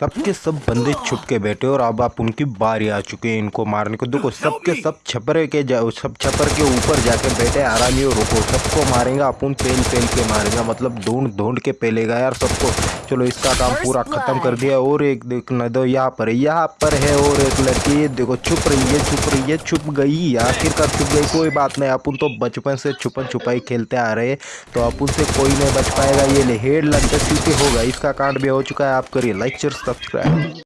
सबके सब बंदे छुप के बैठे और अब आप उनकी बारी आ चुकी है इनको मारने को। देखो सबके सब छपरे के जाओ सब छपर के ऊपर जाके बैठे आरामी और रुको सबको मारेंगे अपन पेल पेल के मारेंगे मतलब ढूंढ ढूंढ के पेलेगा यार सबको। चलो इसका काम पूरा खत्म कर दिया और एक देखना दो यहाँ पर यहाँ पर है और एक लड़की देखो छुप रही है छुप रही है छुप गई आखिरकार छुप गई कोई बात नहीं अपन तो बचपन से छुपन छुपाई खेलते आ रहे तो अपन से कोई नहीं बच पाएगा ये ले हेड लग चुके होगा इसका कांड भी हो चुका है आप करिए लाइक शेयर subscribe.